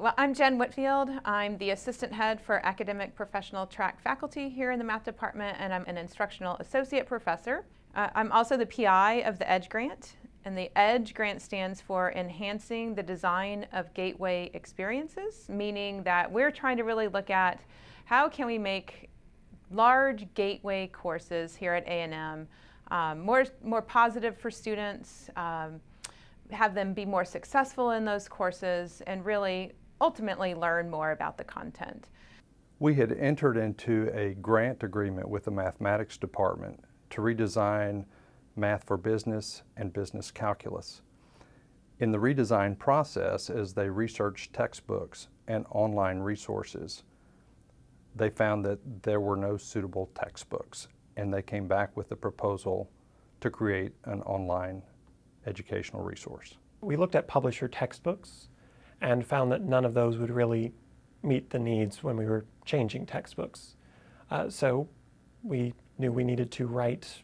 Well, I'm Jen Whitfield. I'm the assistant head for academic professional track faculty here in the math department, and I'm an instructional associate professor. Uh, I'm also the PI of the EDGE grant, and the EDGE grant stands for Enhancing the Design of Gateway Experiences, meaning that we're trying to really look at how can we make large gateway courses here at A&M um, more, more positive for students, um, have them be more successful in those courses, and really ultimately learn more about the content. We had entered into a grant agreement with the mathematics department to redesign math for business and business calculus. In the redesign process, as they researched textbooks and online resources, they found that there were no suitable textbooks and they came back with a proposal to create an online educational resource. We looked at publisher textbooks and found that none of those would really meet the needs when we were changing textbooks. Uh, so we knew we needed to write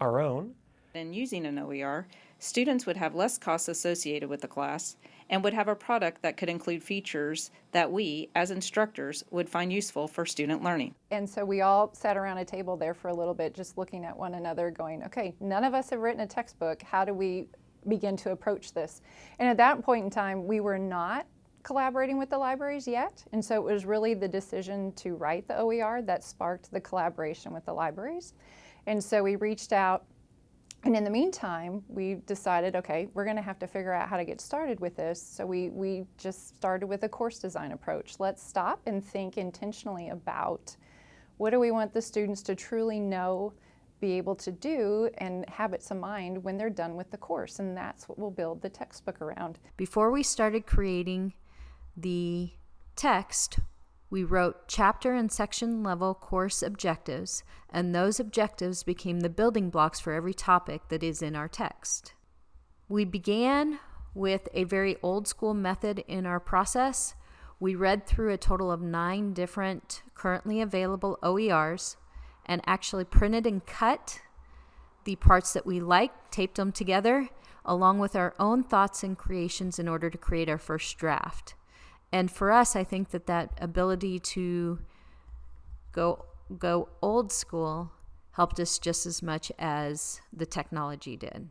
our own. In using an OER, students would have less costs associated with the class and would have a product that could include features that we, as instructors, would find useful for student learning. And so we all sat around a table there for a little bit, just looking at one another, going, okay, none of us have written a textbook. How do we begin to approach this? And at that point in time, we were not collaborating with the libraries yet. And so it was really the decision to write the OER that sparked the collaboration with the libraries. And so we reached out and in the meantime, we decided, okay, we're going to have to figure out how to get started with this. So we, we just started with a course design approach. Let's stop and think intentionally about what do we want the students to truly know, be able to do, and habits of mind when they're done with the course. And that's what we'll build the textbook around. Before we started creating the text, we wrote chapter and section level course objectives, and those objectives became the building blocks for every topic that is in our text. We began with a very old school method in our process. We read through a total of nine different currently available OERs and actually printed and cut the parts that we liked, taped them together, along with our own thoughts and creations in order to create our first draft. And for us, I think that that ability to go go old school helped us just as much as the technology did.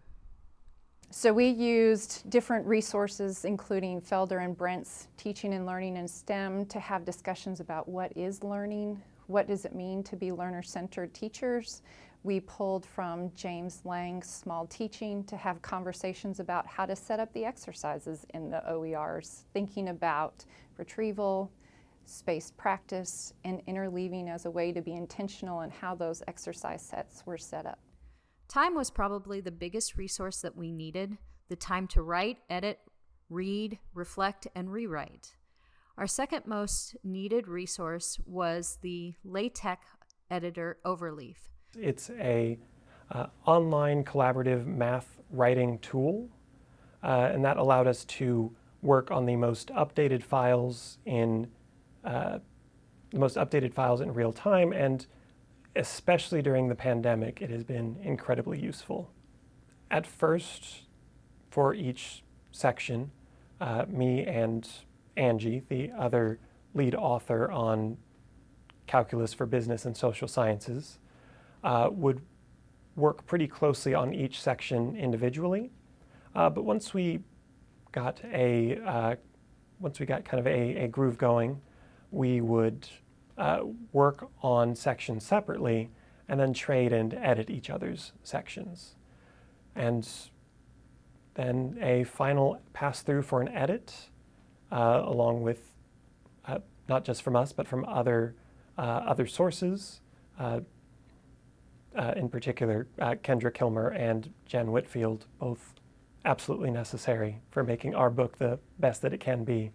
So we used different resources, including Felder and Brent's Teaching and Learning in STEM, to have discussions about what is learning, what does it mean to be learner-centered teachers. We pulled from James Lang's Small Teaching to have conversations about how to set up the exercises in the OERs, thinking about retrieval, space practice, and interleaving as a way to be intentional in how those exercise sets were set up. Time was probably the biggest resource that we needed the time to write, edit, read, reflect, and rewrite. Our second most needed resource was the LaTeX editor Overleaf. It's a uh, online collaborative math writing tool, uh, and that allowed us to work on the most updated files in uh, the most updated files in real time, and especially during the pandemic, it has been incredibly useful. At first, for each section, uh, me and Angie, the other lead author on Calculus for Business and Social Sciences, uh, would work pretty closely on each section individually. Uh, but once we got a, uh, once we got kind of a, a groove going, we would uh, work on sections separately and then trade and edit each other's sections. And then a final pass through for an edit, uh, along with uh, not just from us, but from other, other sources, uh, in particular, uh, Kendra Kilmer and Jen Whitfield, both absolutely necessary for making our book the best that it can be.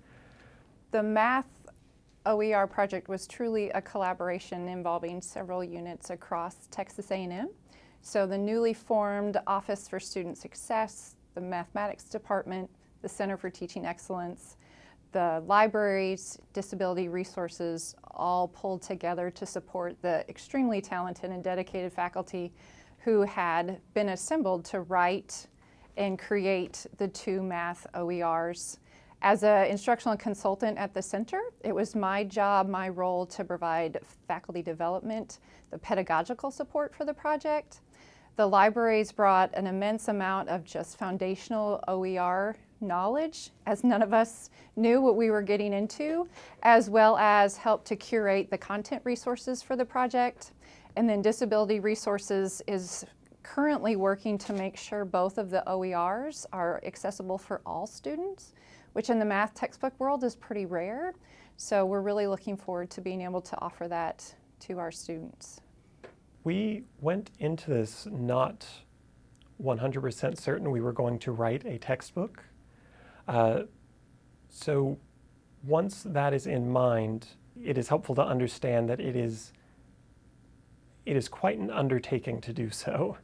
The math OER project was truly a collaboration involving several units across Texas A&M. So the newly formed Office for Student Success, the Mathematics Department, the Center for Teaching Excellence, the libraries, disability resources all pulled together to support the extremely talented and dedicated faculty who had been assembled to write and create the two math OERs. As an instructional consultant at the center, it was my job, my role to provide faculty development, the pedagogical support for the project. The libraries brought an immense amount of just foundational OER knowledge, as none of us knew what we were getting into, as well as help to curate the content resources for the project. And then Disability Resources is currently working to make sure both of the OERs are accessible for all students, which in the math textbook world is pretty rare. So we're really looking forward to being able to offer that to our students. We went into this not 100% certain we were going to write a textbook. Uh, so once that is in mind, it is helpful to understand that it is, it is quite an undertaking to do so.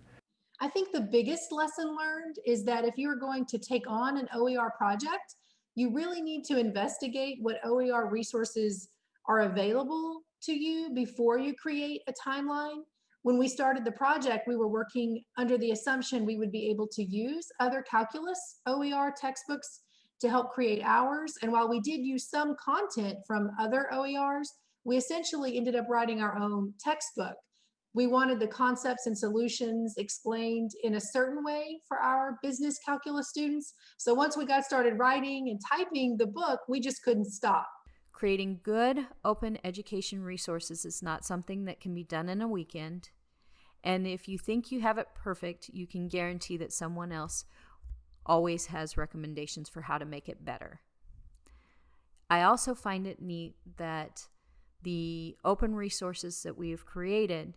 I think the biggest lesson learned is that if you're going to take on an OER project, you really need to investigate what OER resources are available to you before you create a timeline. When we started the project, we were working under the assumption we would be able to use other calculus OER textbooks to help create ours. And while we did use some content from other OERs, we essentially ended up writing our own textbook. We wanted the concepts and solutions explained in a certain way for our business calculus students. So once we got started writing and typing the book, we just couldn't stop. Creating good open education resources is not something that can be done in a weekend. And if you think you have it perfect, you can guarantee that someone else always has recommendations for how to make it better. I also find it neat that the open resources that we have created,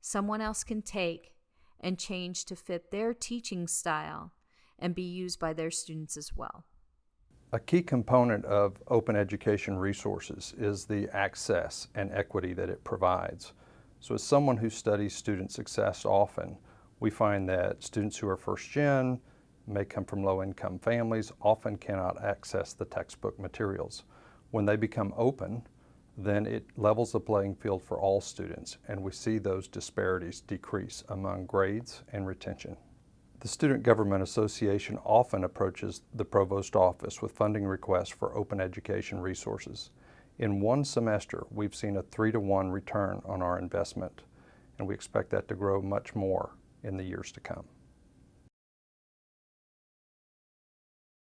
someone else can take and change to fit their teaching style and be used by their students as well. A key component of open education resources is the access and equity that it provides. So as someone who studies student success often, we find that students who are first gen, may come from low-income families, often cannot access the textbook materials. When they become open, then it levels the playing field for all students, and we see those disparities decrease among grades and retention. The Student Government Association often approaches the Provost Office with funding requests for open education resources. In one semester, we've seen a three to one return on our investment, and we expect that to grow much more in the years to come.